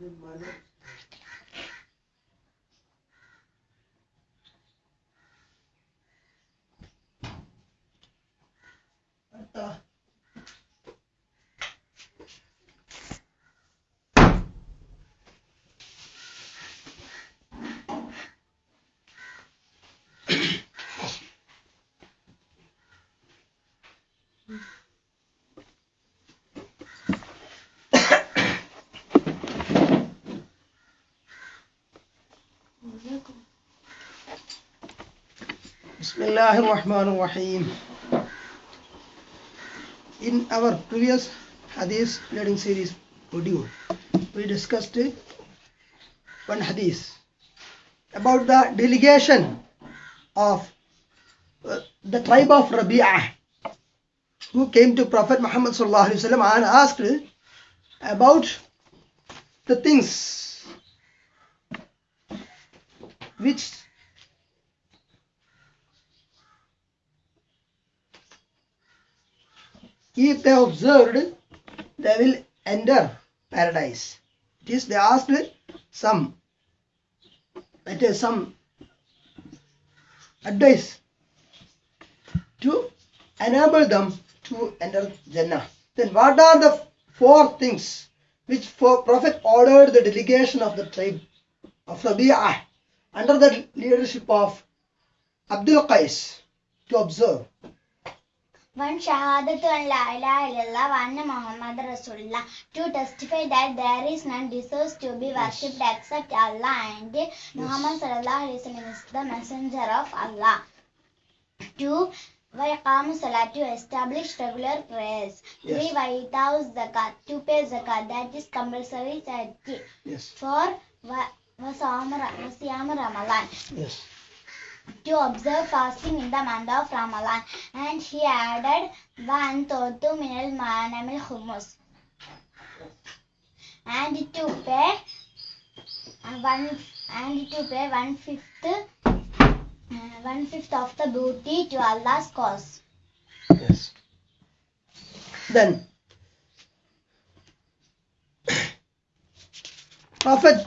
muy malos الله الرحمن الرحيم In our previous hadith learning series module, we discussed one hadith about the delegation of uh, the tribe of Rabi'ah who came to Prophet Muhammad and asked about the things which if they observed, they will enter paradise. It is they asked some, it is some advice to enable them to enter Jannah. Then what are the four things which for Prophet ordered the delegation of the tribe of Rabi'ah under the leadership of Abdul Qais to observe? One Shahadatu and La ilaha illallah, one Muhammad Rasulullah. To testify that there is none deserves to be worshipped except Allah and Muhammad sallallahu alaihi wasallam is the messenger of Allah. Two Vaiqamu Salat to establish regular prayers. Yes. Three Vaitaus Zakat to pay zakat that is compulsory charity. Yes, Four Va- Vasam Ra- Vasiyam Ramadan yes, to observe fasting in the month of Ramadan. And he added one thotu minal manamil humus. And to pay one and to pay one fifth uh, one fifth of the booty to Allah's cause. yes. Then, Prophet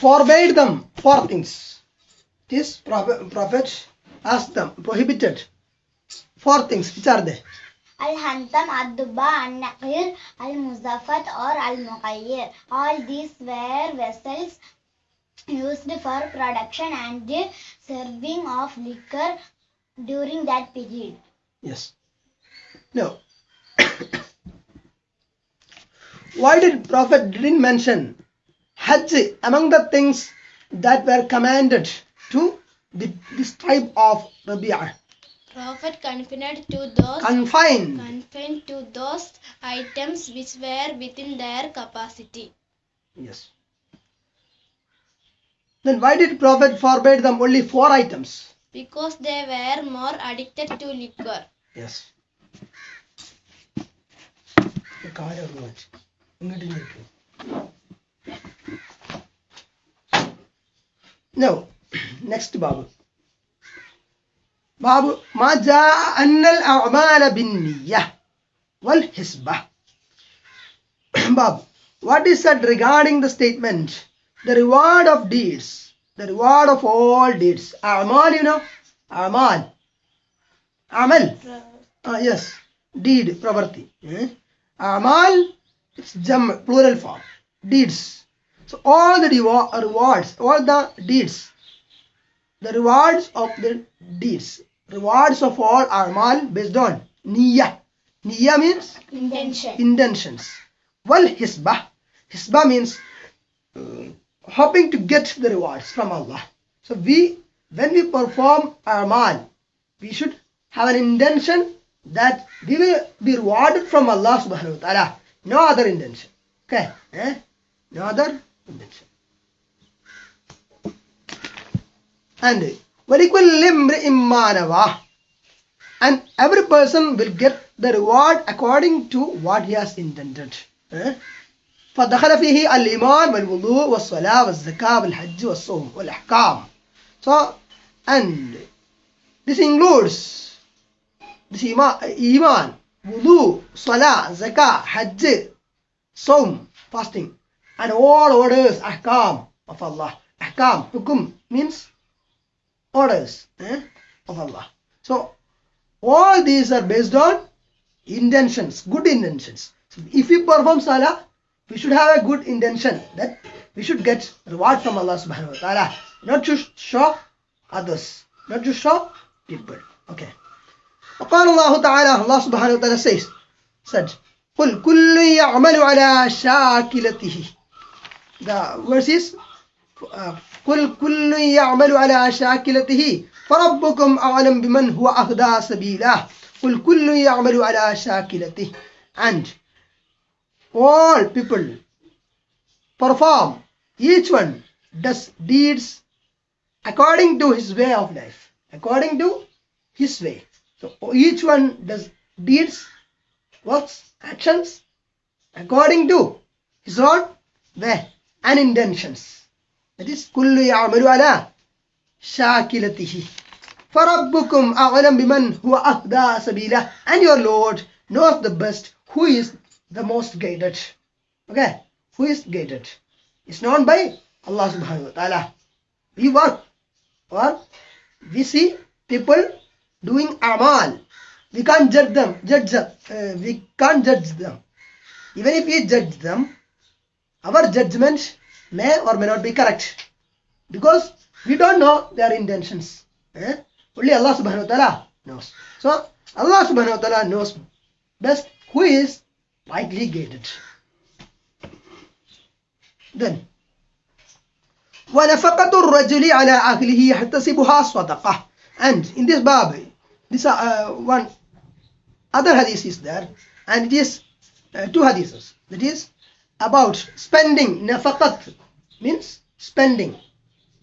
forbade them four things. This Prophet, asked them, prohibited four things. Which are they? Al-Hantam, Ad-Dubba, Al-Naqir, Al-Muzaffat or Al-Muqayyir. All these were vessels used for production and serving of liquor during that period. Yes. No. Why did Prophet didn't mention Hajj among the things that were commanded to the, this tribe of Rabi'ah? Prophet confined to those Confined. confined to those items which were within their capacity. Yes. Then why did Prophet forbade them only four items? Because they were more addicted to liquor. Yes. കാലം ഒന്ന് വെച്ച്. ഇങ്ങോട്ട് ഇങ്ങോട്ട്. Now, next Babu. Babu, ما جاء أن الأعمال بالنية والحسبة. Babu, what is said regarding the statement, the reward of deeds, the reward of all deeds. أعمال, you know, أعمال. عمل. Ah, yes, deed, property. Eh? Amal, it's jam, plural form. Deeds. So all the rewa- rewards, all the deeds, the rewards of the deeds, rewards of all amal based on niyyah. Niyyah means Intention. intentions. Well, hisbah. Hisbah means uh, hoping to get the rewards from Allah. So we, when we perform amal, we should have an intention that we will be rewarded from Allah subhanahu wa ta'ala. No other intention. Okay? Eh? No other intention. And وَلِكُلِّ امْرِئٍ مَّا نَوَى And every person will get the reward according to what he has intended. Eh? فدخل فيه الإيمان والوضوء والصلاة والزكاة والحج والصوم والأحكام. So, and this includes this iman, iman wudu, salah, zakah, hajj, saum, fasting, and all orders ahkam of Allah. Ahkam, hukum means orders eh, of Allah. So all these are based on intentions, good intentions. So if we perform salah, we should have a good intention that we should get reward from Allah subhanahu wa ta'ala. Not to show others, not to show people. Okay. وقال الله تعالى Allah subhanahu wa ta'ala says said قل كل يعمل على شاكلته the verse is uh, قل كل يعمل على شاكلته فربكم أعلم بمن هو أهدى سبيلا قل كل يعمل على شاكلته and all people perform each one does deeds according to his way of life according to his way so each one does deeds works actions according to his own way and intentions that is كل يعمل على شاكلته فربكم أعلم بمن هو أهدى سبيلا and your Lord knows the best who is the most guided okay who is guided it's known by Allah subhanahu wa ta'ala we work or we see people doing amal we can't judge them judge them uh, we can't judge them even if we judge them our judgment may or may not be correct because we don't know their intentions eh? only Allah subhanahu wa ta'ala knows so Allah subhanahu wa ta'ala knows best who is rightly guided then ونفقة الرجل على أهله يحتسبها صدقة and in this bab this uh, one other hadith is there and it is uh, two hadiths that is about spending. Nafaqat means spending.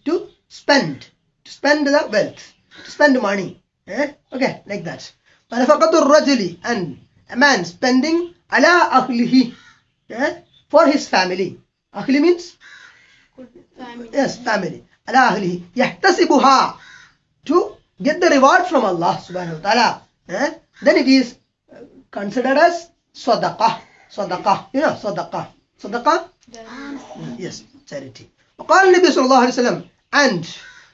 To spend. To spend the wealth. To spend money. Eh? Okay, like that. Nafaqatul rajuli and a man spending ala akhlihi eh? for his family. akhli means? Family. Yes, family. Ala akhlihi Yahtasibuha. To get the reward from Allah subhanahu wa ta'ala. Eh? Then it is considered as sadaqah. Sadaqah. You know, sadaqah. sadaqah yes charity وقال النبي صلى الله عليه وسلم and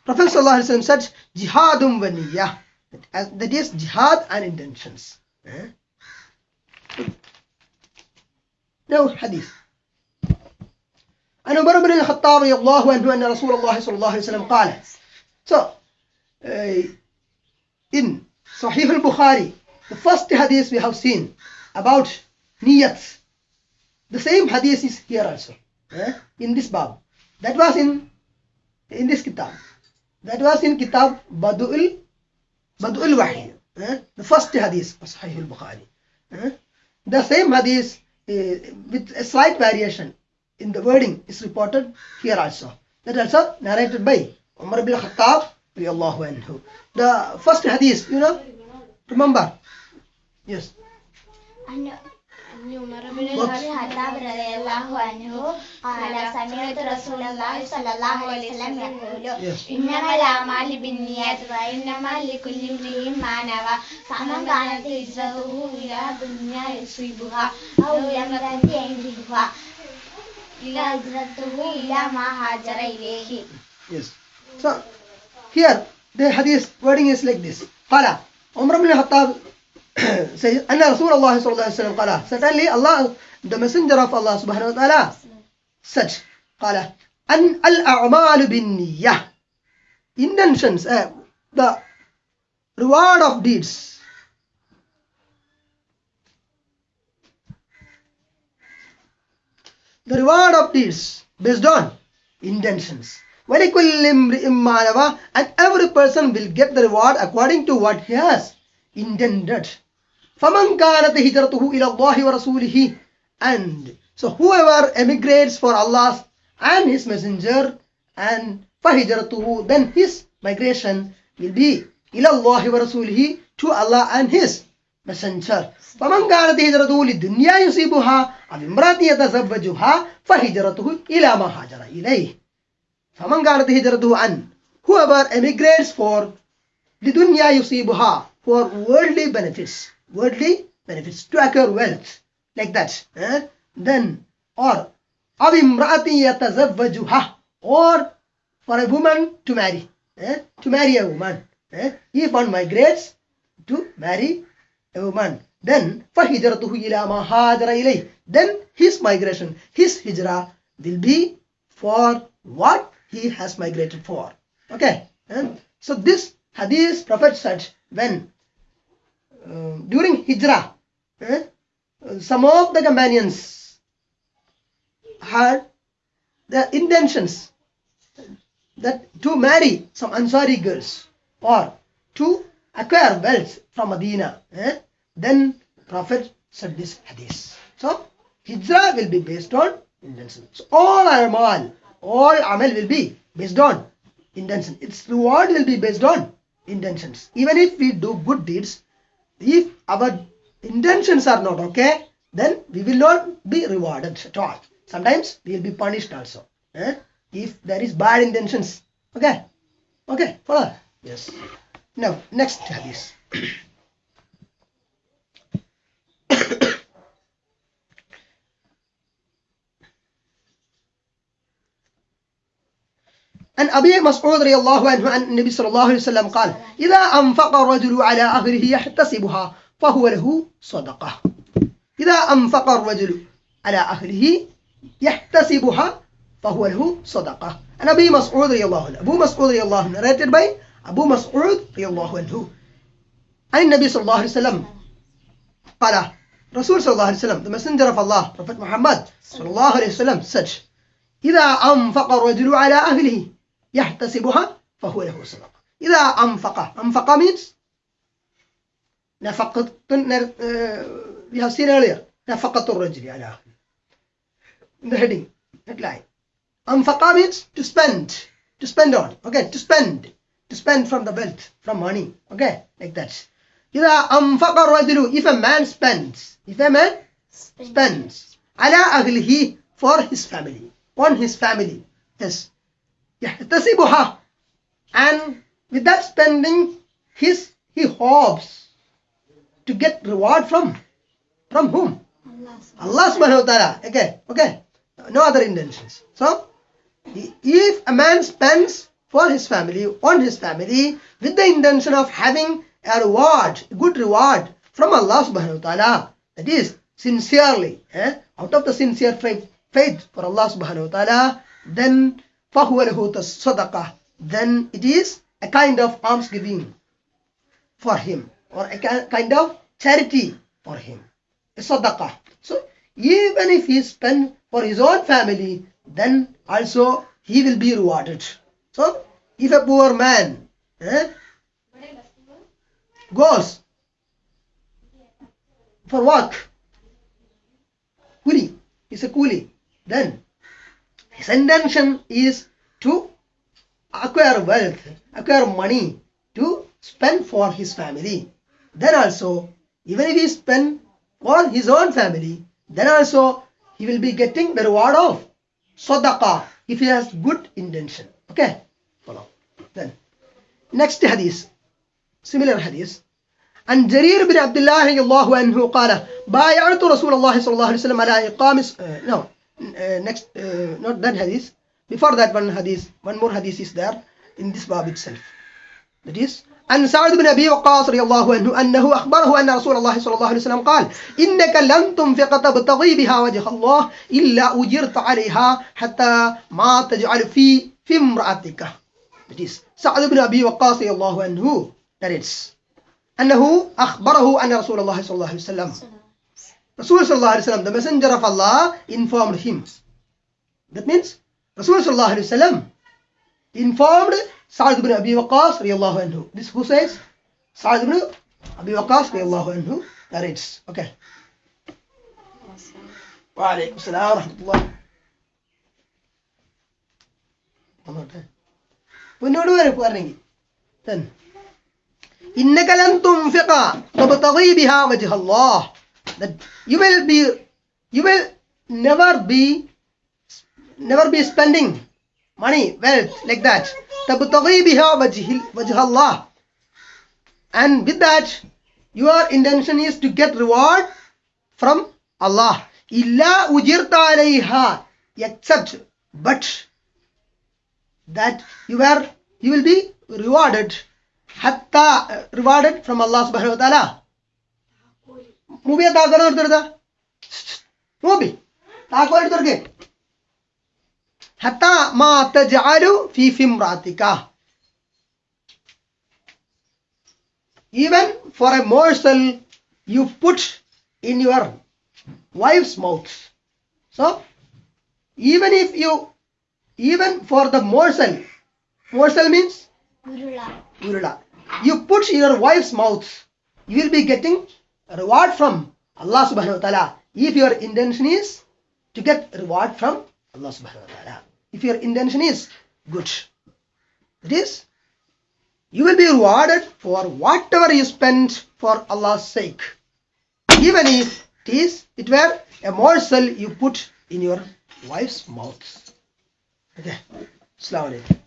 Prophet صلى الله عليه وسلم said jihad ونية that is jihad and intentions eh? now hadith عن عمر بن الخطاب رضي الله عنه أن رسول الله صلى الله عليه وسلم قال so uh, in Sahih al-Bukhari the first hadith we have seen about niyat the same hadith is here also, eh? in this bab. That was in in this kitab. That was in kitab Badu'ul Badu'ul Wahi. Eh? The first hadith of Sahih al-Bukhari. Eh? The same hadith uh, with a slight variation in the wording is reported here also. That also narrated by Umar ibn Khattab. The first hadith, you know, remember? Yes. I know. Yes so here the hadith wording is like this qala Umar bin Khattab says, Anna Rasulullah sallallahu qala. Certainly Allah, the messenger of Allah subhanahu wa ta'ala, said, qala, an al-a'mal Intentions, uh, the reward of deeds. The reward of deeds based on intentions. And every person will get the reward according to what he has intended. فَمَنْ كَانَتْ هِجْرَتُهُ إِلَى اللَّهِ وَرَسُولِهِ and so whoever emigrates for Allah and his messenger and فَهِجْرَتُهُ then his migration will be إِلَى اللَّهِ وَرَسُولِهِ to Allah and his messenger فمن كانت هجرته للدنيا يصيبها أو امرأة يتزوجها فهجرته إلى ما هاجر إليه فمن كانت هجرته عن whoever emigrates for لدنيا يصيبها for worldly benefits worldly benefits to acquire wealth like that eh? then or or for a woman to marry eh? to marry a woman eh? if one migrates to marry a woman then then his migration his hijrah will be for what he has migrated for okay eh? so this hadith prophet said when uh, during hijrah eh, some of the companions had the intentions that to marry some Ansari girls or to acquire wealth from Medina, eh, then Prophet said this hadith. So hijrah will be based on intention. So all amal, all amal will be based on intention. Its reward will be based on intentions. Even if we do good deeds, if our intentions are not okay, then we will not be rewarded at all. Sometimes we will be punished also. eh? If there is bad intentions. Okay. Okay. Follow. Yes. Now, next hadith. عن أبي مسعود رضي الله عنه عن النبي صلى الله عليه وسلم قال إذا أنفق الرجل على أهله يحتسبها فهو له صدقة. إذا أنفق الرجل على أهله يحتسبها فهو له صدقة. عن أبي مسعود رضي الله عنه. أبو مسعود رضي الله عنه narrated by أبو مسعود رضي الله عنه. عن النبي صلى الله عليه وسلم قال رسول صلى الله عليه وسلم the messenger of Allah Prophet Muhammad صلى الله عليه وسلم said إذا أنفق الرجل على أهله يحتسبها فهو له صدقة إذا أنفق أنفق means نفقة uh, we have seen earlier نفقة الرجل على in the heading headline أنفق means to spend to spend on okay to spend to spend from the wealth from money okay like that إذا أنفق الرجل if a man spends if a man spends على أهله for his family on his family yes يحتسبها and with that spending his he hopes to get reward from from whom Allah subhanahu wa ta'ala okay okay no other intentions so if a man spends for his family on his family with the intention of having a reward a good reward from Allah subhanahu wa ta'ala that is sincerely eh, out of the sincere faith, faith for Allah subhanahu wa ta'ala then فَهُوَ لَهُ صَدَقَةً then it is a kind of almsgiving for him or a ki- kind of charity for him a sadaqah so even if he spend for his own family then also he will be rewarded so if a poor man eh, goes for work kuli is a kuli then his intention is to acquire wealth acquire money to spend for his family then also even if he spend for his own family then also he will be getting the reward of sadaqah if he has good intention okay follow then next hadith similar hadith عن جرير بن عبد الله رضي الله عنه قال بايعت رسول الله صلى الله عليه وسلم على إقام uh, no uh, next uh, not that hadith before that one hadith one more hadith is there in this bab itself that is عن سعد بن أبي وقاص رضي الله عنه أنه أخبره أن رسول الله صلى الله عليه وسلم قال إنك لن تنفق تبتغي بها وجه الله إلا أجرت عليها حتى ما تجعل في في امرأتك that is سعد بن أبي وقاص رضي الله عنه narrates أنه أخبره أن رسول الله صلى الله عليه وسلم رسول صلى الله عليه وسلم the messenger of Allah, informed him. That means رسول صلى الله عليه وسلم informed سعد بن أبي وقاص رضي الله عنه This who says? Sa'ad ibn Abi Waqqas radiallahu anhu narrates. Okay. Wa alaykum salam wa rahmatullah. പിന്നോട് വരും പറഞ്ഞെങ്കിൽ ഇന്നകലം തും ഫിഖ തബ്തഗീ ബിഹാ വജ്ഹ that you will be you will never be never be spending money wealth like that تبتغي بها وجه وجه الله and with that your intention is to get reward from Allah إلا أجرت عليها except but that you are you will be rewarded hatta uh, rewarded from Allah subhanahu wa ta'ala నువ్వే తాకోనే దొరదా నువ్వు తాకోలేడు దొరికే హత్తా మా అత్త జారు ఫీఫిం రాతిక even for a morsel you put in your wife's mouth so even if you even for the morsel morsel means urula urula you put in your wife's mouth you will be getting reward from allah subhanahu wa ta'ala. If your intention is to get reward from allah subhanahu wa ta'ala. If your intention is good it is you will be rewarded for whatever you spend for allah's sake. Even if it is it were a morsel you put in your wife's mouth. Okay. Assalamu alaikum